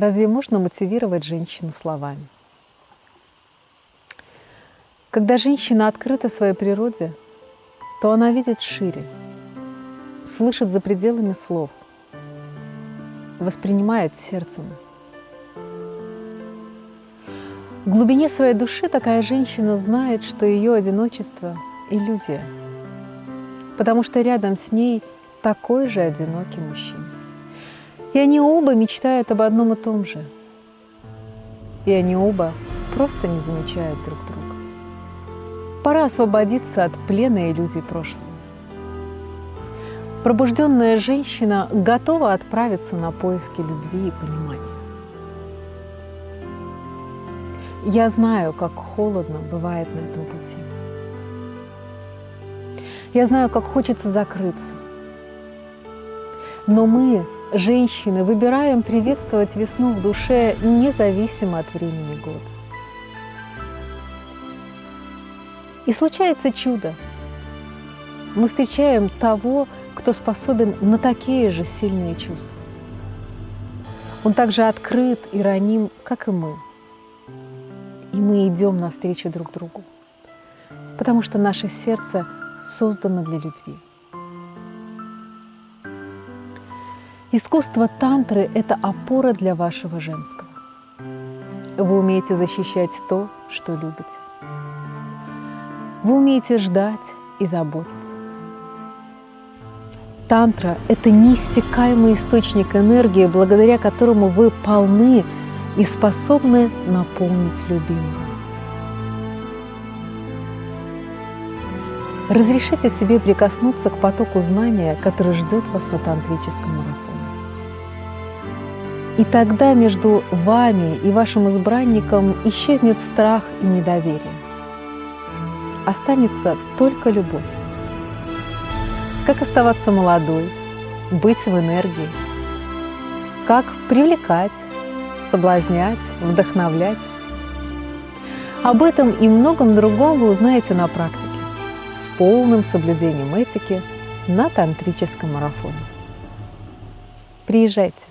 Разве можно мотивировать женщину словами? Когда женщина открыта своей природе, то она видит шире, слышит за пределами слов, воспринимает сердцем. В глубине своей души такая женщина знает, что ее одиночество – иллюзия, потому что рядом с ней такой же одинокий мужчина. И они оба мечтают об одном и том же. И они оба просто не замечают друг друга. Пора освободиться от плена иллюзий прошлого. Пробужденная женщина готова отправиться на поиски любви и понимания. Я знаю, как холодно бывает на этом пути. Я знаю, как хочется закрыться. Но мы, женщины, выбираем приветствовать весну в душе независимо от времени года. И случается чудо. Мы встречаем того, кто способен на такие же сильные чувства. Он также открыт и раним, как и мы. И мы идем навстречу друг другу, потому что наше сердце создано для любви. Искусство тантры – это опора для вашего женского. Вы умеете защищать то, что любите. Вы умеете ждать и заботиться. Тантра – это неиссякаемый источник энергии, благодаря которому вы полны и способны наполнить любимого. Разрешите себе прикоснуться к потоку знания, который ждет вас на тантрическом марафоне. И тогда между вами и вашим избранником исчезнет страх и недоверие. Останется только любовь. Как оставаться молодой, быть в энергии, как привлекать, соблазнять, вдохновлять. Об этом и многом другом вы узнаете на практике с полным соблюдением этики на тантрическом марафоне. Приезжайте!